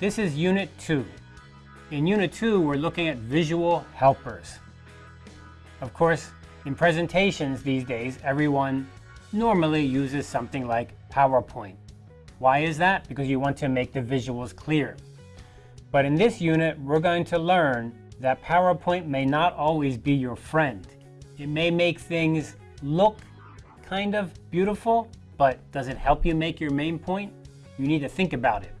This is Unit 2. In Unit 2, we're looking at visual helpers. Of course, in presentations these days, everyone normally uses something like PowerPoint. Why is that? Because you want to make the visuals clear. But in this unit, we're going to learn that PowerPoint may not always be your friend. It may make things look kind of beautiful, but does it help you make your main point? You need to think about it.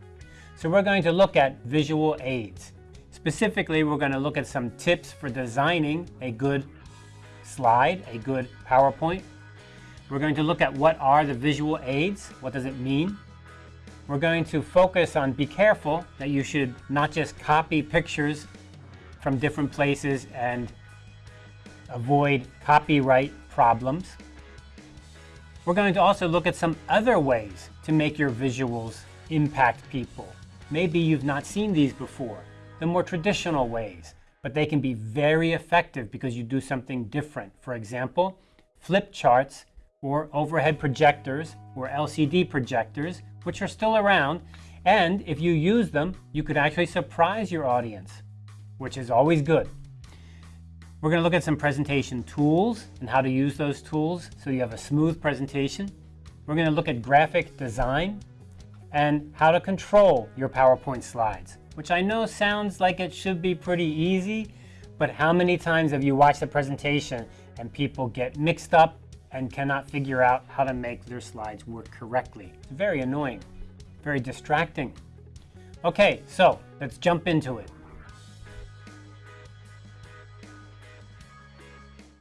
So we're going to look at visual aids. Specifically, we're going to look at some tips for designing a good slide, a good PowerPoint. We're going to look at what are the visual aids, what does it mean. We're going to focus on be careful that you should not just copy pictures from different places and avoid copyright problems. We're going to also look at some other ways to make your visuals impact people. Maybe you've not seen these before, the more traditional ways, but they can be very effective because you do something different. For example, flip charts or overhead projectors or LCD projectors, which are still around, and if you use them, you could actually surprise your audience, which is always good. We're going to look at some presentation tools and how to use those tools so you have a smooth presentation. We're going to look at graphic design and how to control your PowerPoint slides, which I know sounds like it should be pretty easy, but how many times have you watched a presentation and people get mixed up and cannot figure out how to make their slides work correctly? It's very annoying, very distracting. Okay, so let's jump into it.